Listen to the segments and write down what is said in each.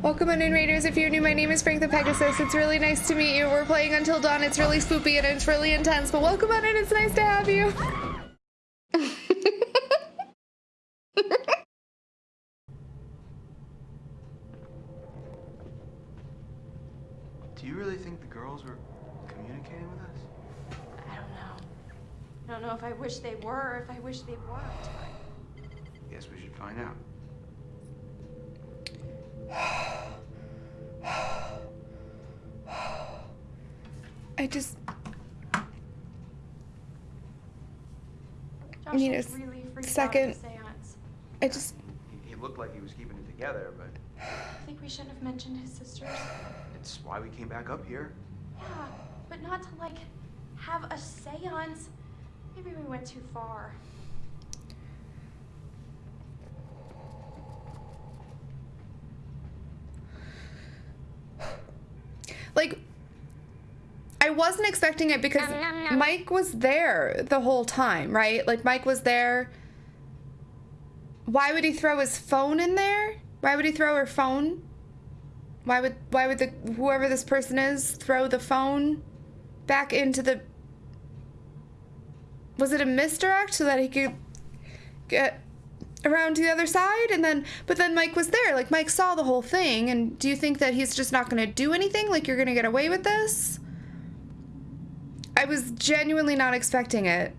Welcome on in Raiders. If you're new, my name is Frank the Pegasus. It's really nice to meet you. We're playing Until Dawn. It's really spoopy and it's really intense, but welcome on in. It's nice to have you. Do you really think the girls were communicating with us? I don't know. I don't know if I wish they were or if I wish they weren't. Guess we should find out. Just, Josh need a really second. out the. I just, He, he looked like he was keeping it together, but I think we shouldn't have mentioned his sisters. it's why we came back up here. Yeah, but not to like have a seance. Maybe we went too far. like, I wasn't expecting it because Mike was there the whole time, right? Like, Mike was there. Why would he throw his phone in there? Why would he throw her phone? Why would why would the whoever this person is throw the phone back into the Was it a misdirect so that he could get around to the other side and then but then Mike was there like Mike saw the whole thing and do you think that he's just not going to do anything like you're going to get away with this I was genuinely not expecting it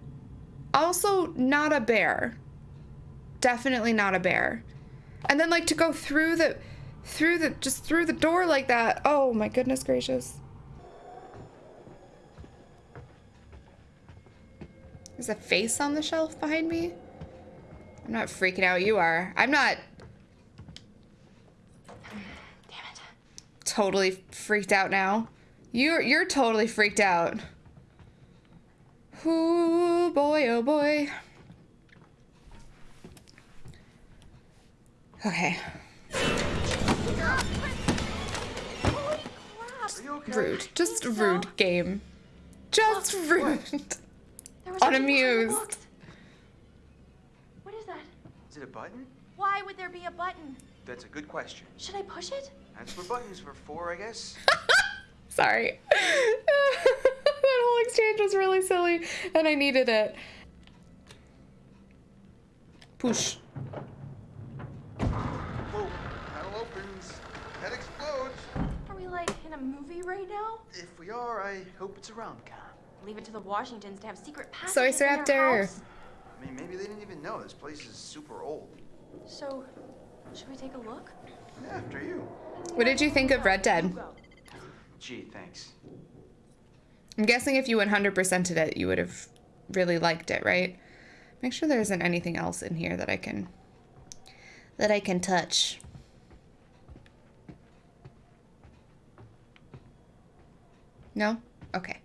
also not a bear definitely not a bear and then like to go through the through the just through the door like that oh my goodness gracious there's a face on the shelf behind me I'm not freaking out. You are. I'm not Damn it. totally freaked out now. You're you're totally freaked out. Oh boy, oh boy. Okay. Holy crap! Are you okay? Rude. Just think so. rude game. Just rude. There a Unamused. What is that? Is it a button? Why would there be a button? That's a good question. Should I push it? That's what buttons were for, I guess. Sorry. that whole exchange was really silly and I needed it. Push. Whoa, panel opens. Head explodes. Are we like in a movie right now? If we are, I hope it's a rom com. Leave it to the Washingtons to have secret passages Soy in their Raptor. house. I mean, maybe they didn't even know. This place is super old. So, should we take a look? Yeah, after you. What did you think of Red Dead? Go. Gee, thanks. I'm guessing if you 100%ed it, you would have really liked it, right? Make sure there isn't anything else in here that I can that I can touch. No? Okay.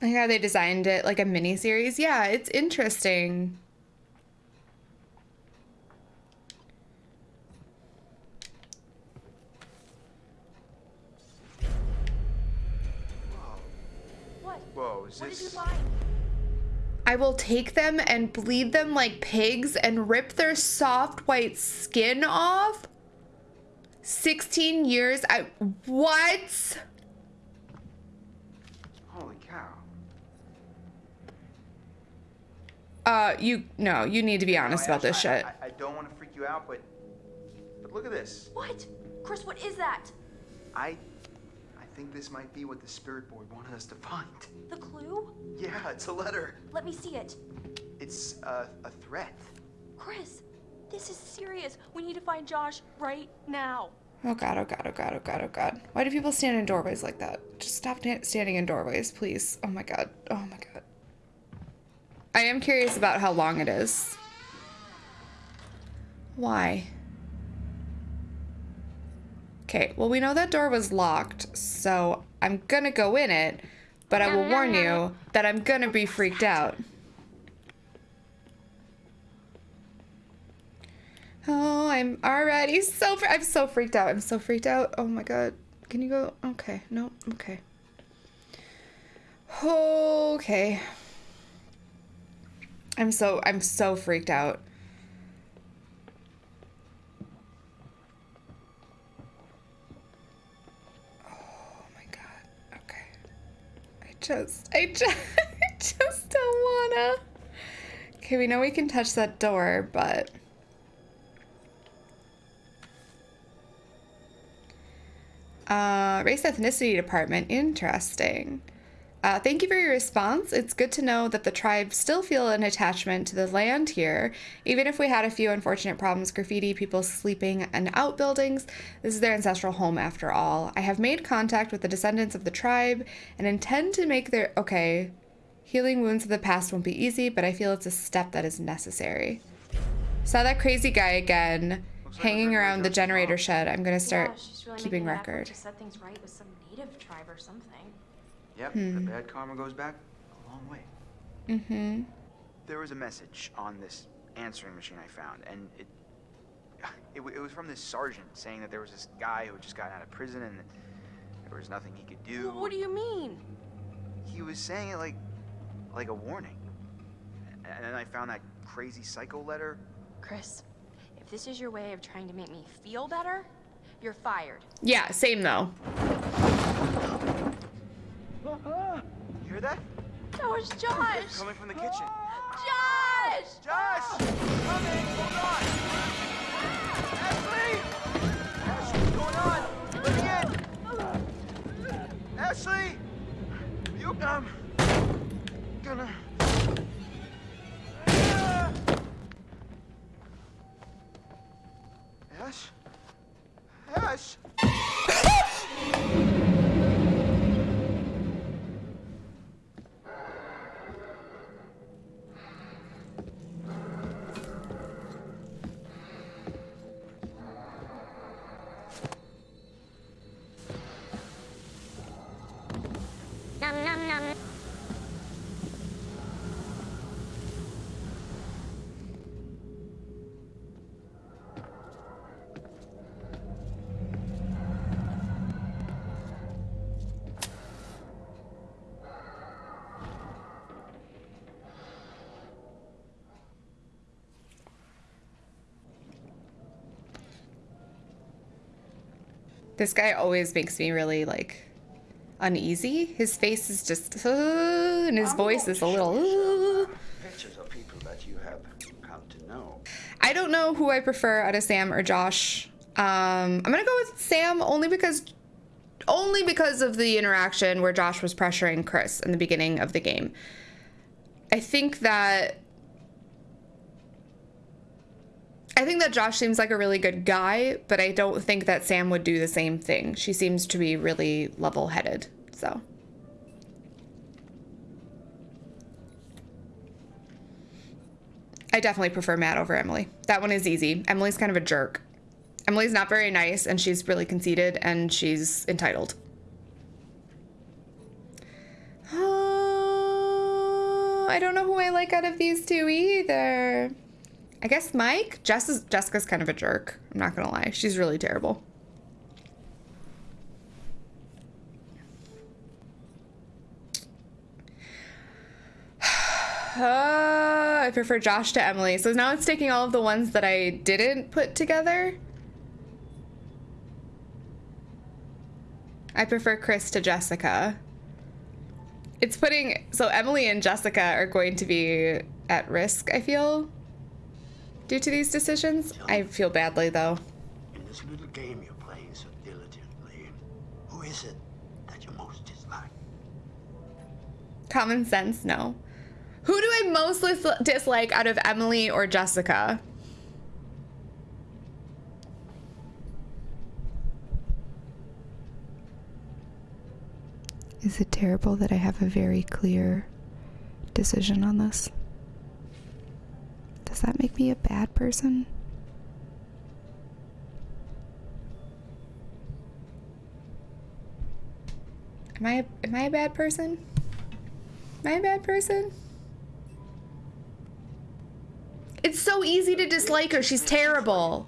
I like how they designed it like a mini series. Yeah, it's interesting. Whoa. What? Whoa, is What did you this. find? I will take them and bleed them like pigs and rip their soft white skin off. 16 years. I what? Holy cow. Uh you no, you need to be honest No, about this I- shit. I, I don't want to freak you out, but. But look at this. What? Chris, what is that? I. I think this might be what the spirit board wanted us to find. The clue? Yeah, it's a letter. Let me see it. It's a, a threat. Chris, this is serious. We need to find Josh right now. Oh god, oh god, oh god, oh god, oh god. Why do people stand in doorways like that? Just stop standing in doorways, please. Oh my god. Oh my god. I am curious about how long it is. Why? Okay, well, we know that door was locked, so I'm gonna go in it, but I will warn you that I'm gonna be freaked out. Oh, I'm already so I'm so freaked out. I'm so freaked out. Oh my god. Can you go? Okay. No. Okay. Okay. I'm so I'm so freaked out. Just I just I just don't wanna. Okay, we know we can touch that door, but Uh, race ethnicity department. Interesting. Uh, thank you for your response. It's good to know that the tribe still feel an attachment to the land here. Even if we had a few unfortunate problems, graffiti, people sleeping in outbuildings, this is their ancestral home after all. I have made contact with the descendants of the tribe and intend to make their. Okay. Healing wounds of the past won't be easy, but I feel it's a step that is necessary. Saw that crazy guy again Looks like hanging we're around the generator shed. I'm gonna start yeah, she's really keeping making record. to set things right with some native tribe or something. Yep, Hmm. the bad karma goes back a long way. Mm-hmm. There was a message on this answering machine I found, and it, it, it was from this sergeant saying that there was this guy who had just gotten out of prison and there was nothing he could do. What do you mean? He was saying it like, like a warning. And then I found that crazy psycho letter. Chris, if this is your way of trying to make me feel better, you're fired. Yeah, same though. You hear that? That was Josh! Coming from the kitchen. Josh! Josh! Coming! Hold on! This guy always makes me really like uneasy. His face is just, uh, and his voice is a little. Uh. Pictures of people that you have come to know. I don't know who I prefer out of Sam or Josh. Um, I'm gonna go with Sam only because, only because of the interaction where Josh was pressuring Chris in the beginning of the game. I think that. I think that Josh seems like a really good guy, but I don't think that Sam would do the same thing. She seems to be really level headed, so. I definitely prefer Matt over Emily. That one is easy. Emily's kind of a jerk. Emily's not very nice and she's really conceited and she's entitled. Uh, I don't know who I like out of these two either. I guess Mike. Jess is, Jessica's kind of a jerk. I'm not gonna lie. She's really terrible. Uh, I prefer Josh to Emily. So now it's taking all of the ones that I didn't put together. I prefer Chris to Jessica. It's putting so Emily and Jessica are going to be at risk, I feel, due to these decisions. I feel badly though. In this little game you're playing so diligently, who is it that you most dislike? Common sense, no. Who do I most dislike out of Emily or Jessica? Is it terrible that I have a very clear decision on this? Does that make me a bad person? Am I am I a bad person? Am I a bad person? It's so easy to dislike her. She's terrible.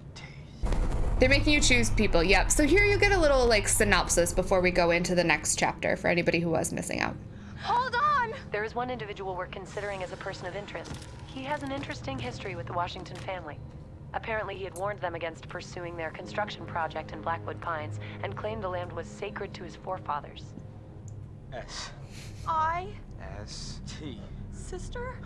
They're making you choose people. Yep. So here you get a little like synopsis before we go into the next chapter for anybody who was missing out. Hold on! There is one individual we're considering as a person of interest. He has an interesting history with the Washington family. Apparently, he had warned them against pursuing their construction project in Blackwood Pines and claimed the land was sacred to his forefathers. S. I, S. T. sister?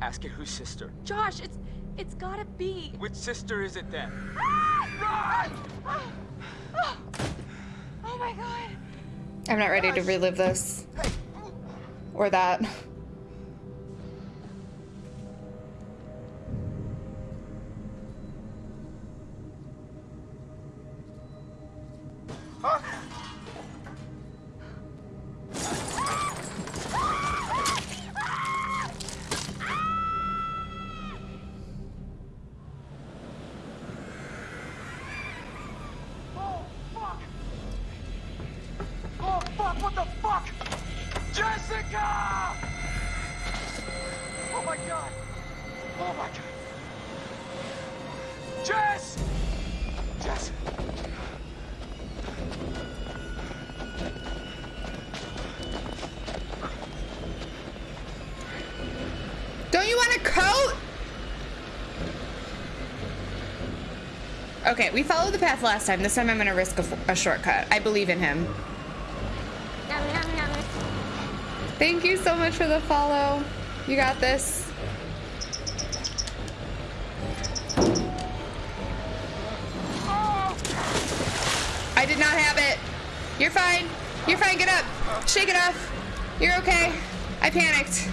Ask it whose sister. Josh, it's it's gotta be. Which sister is it then? Ah! Oh, oh my god. I'm not ready to relive this. Or that. You want a coat? Okay, we followed the path last time. This time I'm gonna risk a, a shortcut. I believe in him. Thank you so much for the follow. You got this. I did not have it. You're fine. You're fine. Get up. Shake it off. You're okay. I panicked.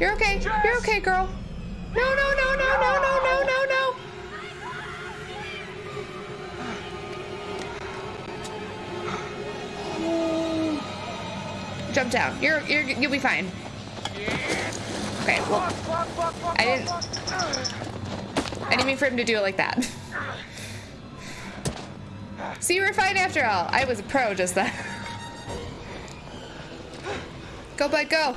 You're okay. You're okay, girl. No, no, no, no, no, no, no, no, no. Jump down. You're you're you'll be fine. Okay, well I didn't-. I didn't mean for him to do it like that. So you were fine after all. I was a pro just then. Go, bud, go.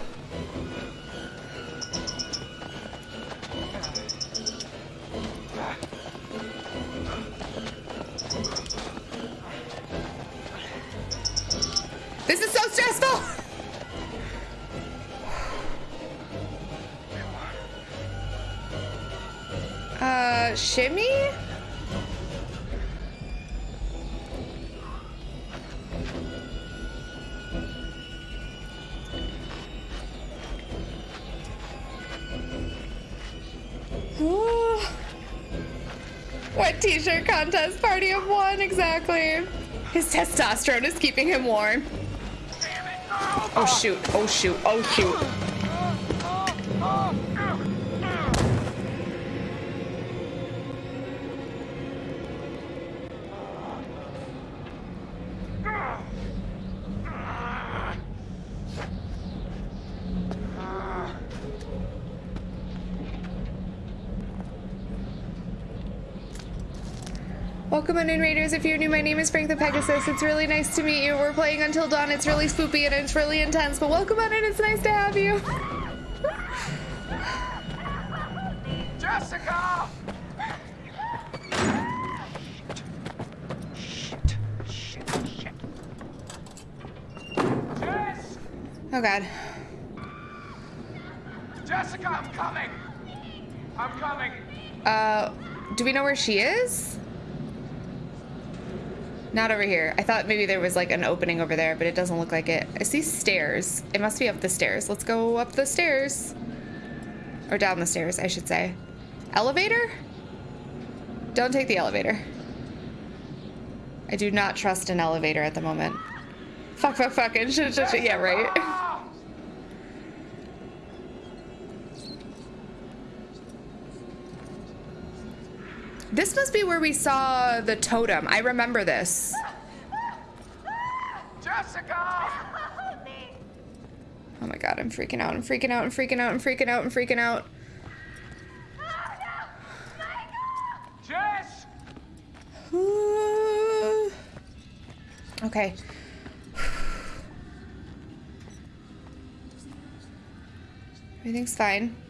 T-shirt contest party of one exactly? His testosterone is keeping him warm. Oh shoot, oh shoot, oh shoot. Welcome in Raiders. If you're new, my name is Frank the Pegasus. It's really nice to meet you. We're playing Until Dawn. It's really spoopy and it's really intense, but welcome on in. It's nice to have you. Jessica! Shit, shit, shit. Jess! Oh god. Jessica, I'm coming! I'm coming! Uh, do we know where she is? Not over here. I thought maybe there was like an opening over there, but it doesn't look like it. I see stairs. It must be up the stairs. Let's go up the stairs. Or down the stairs, I should say. Elevator? Don't take the elevator. I do not trust an elevator at the moment. Fuck, fuck, fuck. It should, should, should- yeah, right. Ah! This must be where we saw the totem. I remember this. Jessica! Oh my god, I'm freaking out. I'm freaking out. I'm freaking out. I'm freaking out. I'm freaking out. Jess! okay. Everything's fine.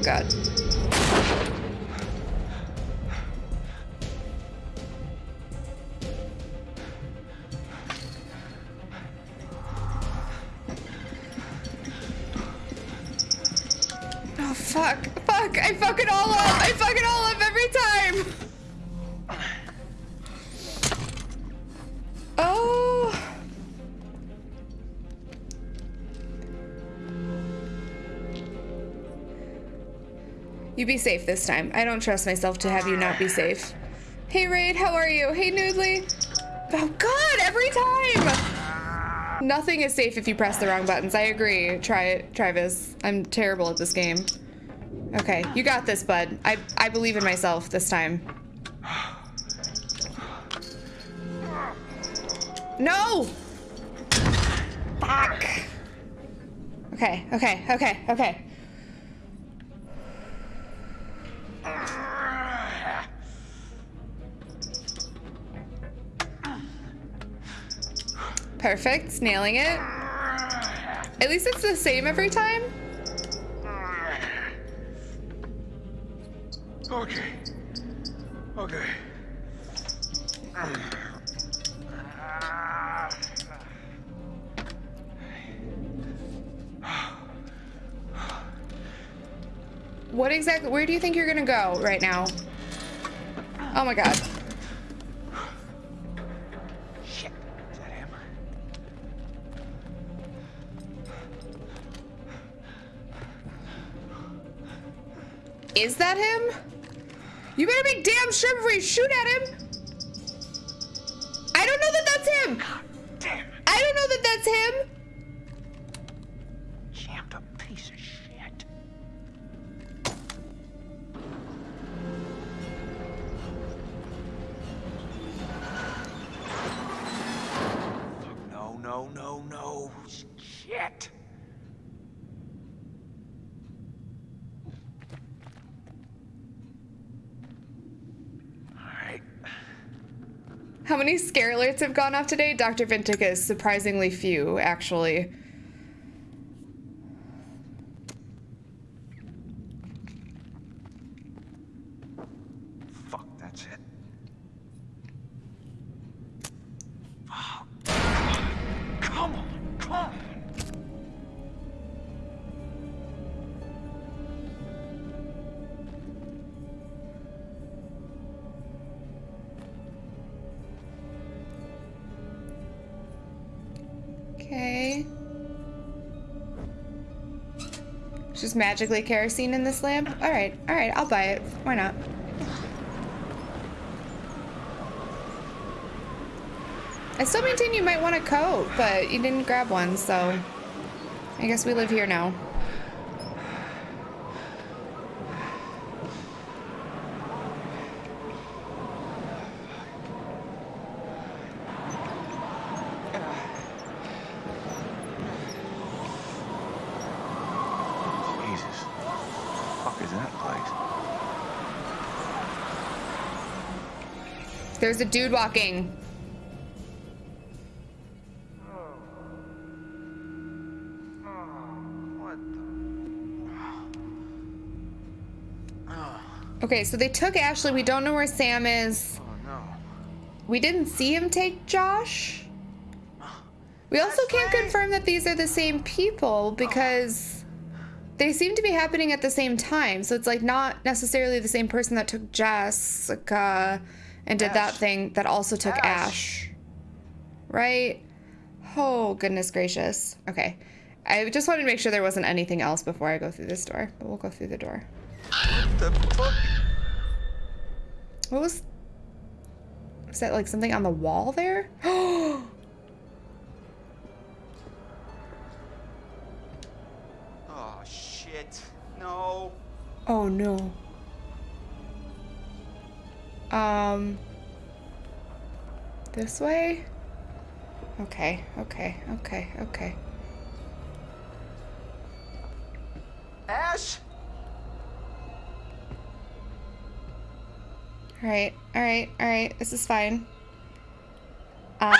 God, You be safe this time. I don't trust myself to have you not be safe. Hey Raid, how are you? Hey Noodly. Oh god, every time! Nothing is safe if you press the wrong buttons. I agree. Try it, Travis. I'm terrible at this game. Okay, you got this, bud. I, I believe in myself this time. No! Fuck. Okay, okay, okay, okay. Perfect, nailing it. At least it's the same every time. Okay. Okay. What exactly, where do you think you're gonna go right now? Oh my god. Is that him? You better be damn sure before you shoot at him. How many scare alerts have gone off today? Dr. Vintic is surprisingly few, actually. Magically kerosene in this lamp? Alright, alright, I'll buy it. Why not? I still maintain you might want a coat, but you didn't grab one, so I guess we live here now. There's a dude walking. Okay, so they took Ashley. We don't know where Sam is. Oh, we didn't see him take Josh. We also can't confirm that these are the same people because they seem to be happening at the same time. So it's like not necessarily the same person that took Jessica and did that thing that also took Ash. Ash. Right? Oh, goodness gracious. Okay. I just wanted to make sure there wasn't anything else before I go through this door, but we'll go through the door. The fuck? What was. Was that like something on the wall there? Oh! Oh shit. No. Oh no. Um. This way? Okay, okay, okay, okay. Ash. Alright, alright, alright. This is fine. Um.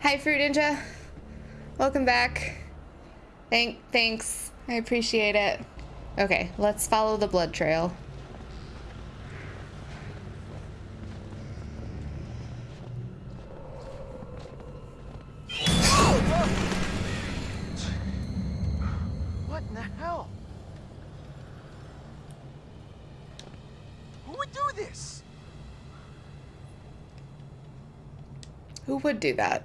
Hi, Fruit Ninja. Welcome back. Thank, thanks. I appreciate it. Okay, let's follow the blood trail. What in the hell? Who would do this? Who would do that?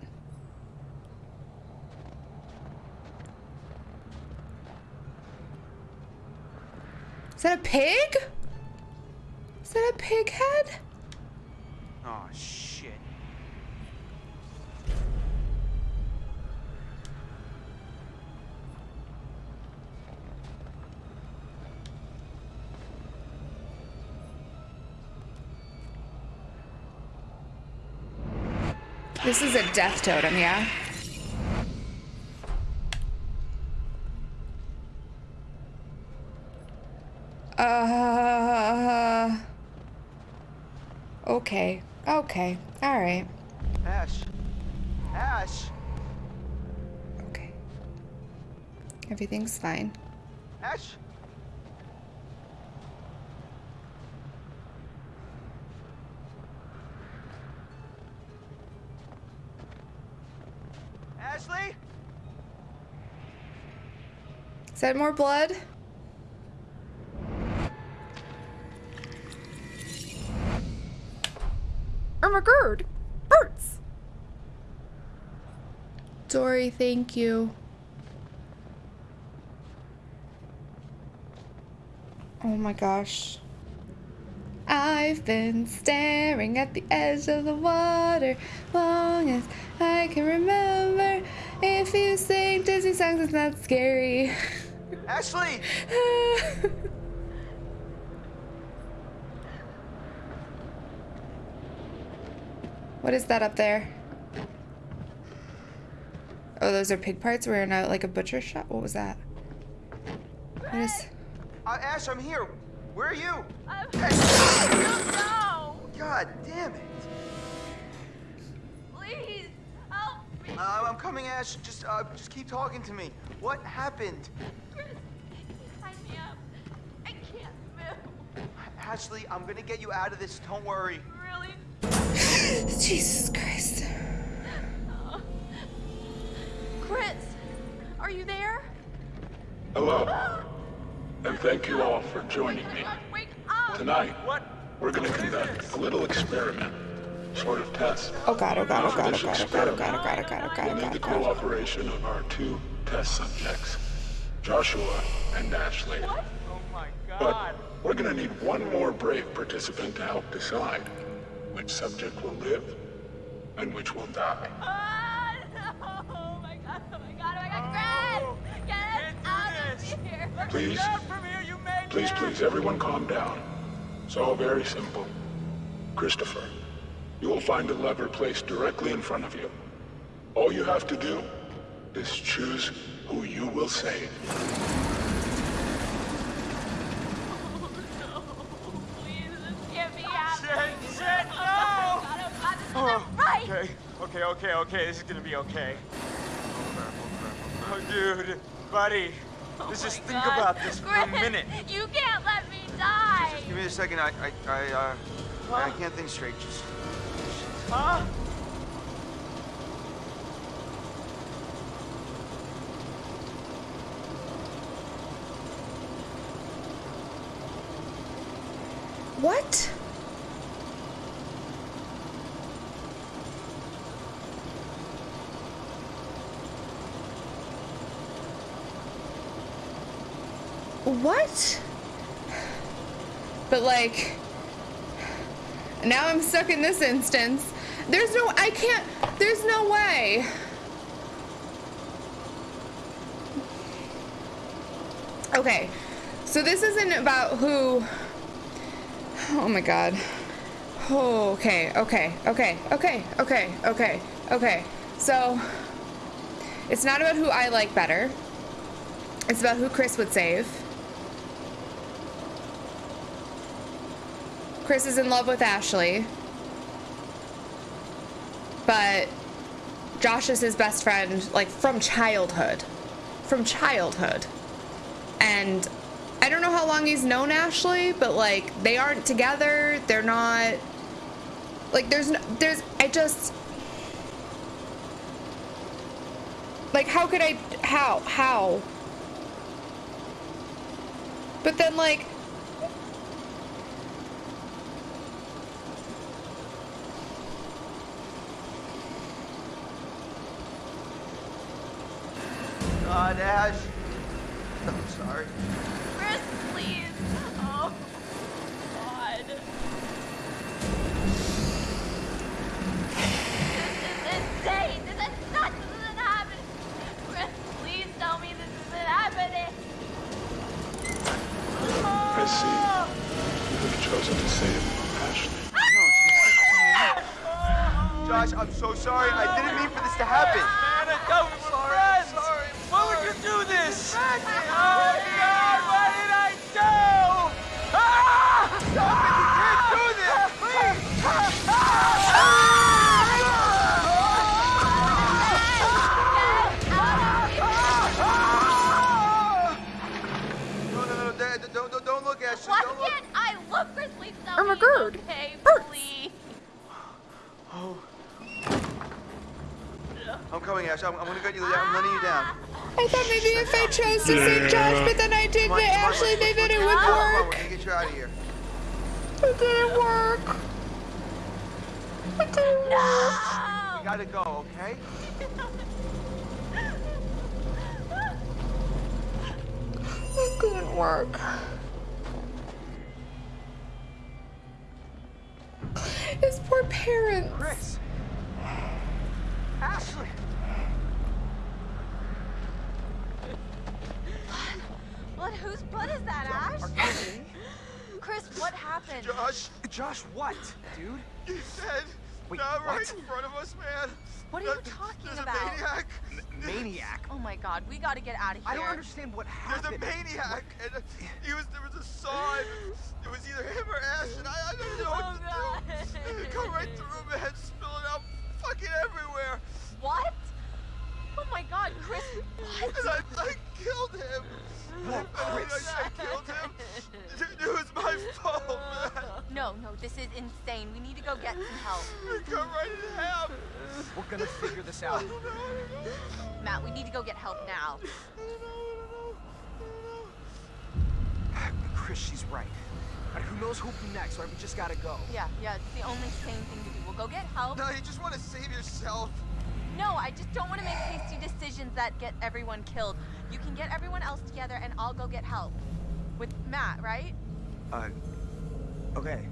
This is a death totem, yeah? Uh. Okay. Okay. All right. Ash. Ash. Okay. Everything's fine. Ash. Is that more blood? Oh my god! Hurts! Dory, thank you. Oh my gosh. I've been staring at the edge of the water long as I can remember. If you sing Disney songs, it's not scary. Ashley! what is that up there? Oh, those are pig parts. We're in a like a butcher shop. What was that? What is? Uh, Ash, I'm here. Where are you? I Ash, don't know. God damn it. Uh, I'm coming, Ash. Just, uh, just keep talking to me. What happened? Chris, tie me up. I can't move. Ashley, I'm gonna get you out of this. Don't worry. Really? Jesus Christ. Chris, are you there? Hello, and thank you all for joining me. Wake up. Tonight, What? we're going to conduct a little experiment, sort of test. Oh god, oh god, oh For god, oh this god, oh god, oh god, oh experiment, god, oh god, oh god, We'll oh need god, the oh god. cooperation of our two test subjects, Joshua and Ashley. Oh my But God. we're going to need one more brave participant to help decide which subject will live and which will die. Ah, no. Oh my god, oh my god, oh my god. Chris, get us out of here. Please, From here, you made please, please, everyone calm down. It's all very simple. Christopher, you will find a lever placed directly in front of you. All you have to do is choose who you will save. Please, this can't be happening. Shit, shit, no! Oh god, god, this isn't right. Okay, okay, okay, okay. This is gonna be okay. Oh dude, buddy. Oh Let's just think God. about this for a minute. You can't let me die. Just give me a second. I, I, I, uh, I can't think straight. Just. What? What? But like, now I'm stuck in this instance. There's no, I can't, there's no way. Okay, so this isn't about who. Oh my god. Oh, okay, okay, okay, okay, okay, okay, okay. So, it's not about who I like better. It's about who Chris would save. Chris is in love with Ashley. But Josh is his best friend, like from childhood. From childhood. And I don't know how long he's known Ashley, but like they aren't together. They're not like there's no there's I just like how could I how how but then like God, if I chose to save Josh, but then I did Come on, come on, Ashley, let's- maybe let's- it would We're work. gonna get you out of here. It didn't work. It didn't work. You gotta go, okay? It didn't work. His poor parents. Chris. Ashley. Blood? Whose blood that, Ash? Chris, what happened? Josh, Josh, what, dude? he's dead. Wait, Not right in front of us, man. What are you talking there's about? a maniac. Maniac. Oh my god, we gotta get out of here. I don't understand what happened. There's a maniac, and uh, he was there was a saw, it was either him or Ash, and I, I don't know Oh, what to God. do. Come right through, man, spilling out fucking everywhere. What? Oh my god, Chris, what? And I, I killed him. Whoa, I, mean, I, Chris. I killed him. It, it was my fault, man. No, no, this is insane. We need to go get some help. It cut right in half. We're gonna figure this out. I don't know, I don't know. Matt, we need to go get help now. I don't know, I don't know. Chris, she's right. All right, who knows who'll be next, right? We just gotta go. Yeah, yeah, it's the only sane thing to do. We'll go get help. No, you just want to save yourself. No, I just don't want to make hasty decisions that get everyone killed. You can get everyone else together and I'll go get help. With Matt, right? Uh, okay.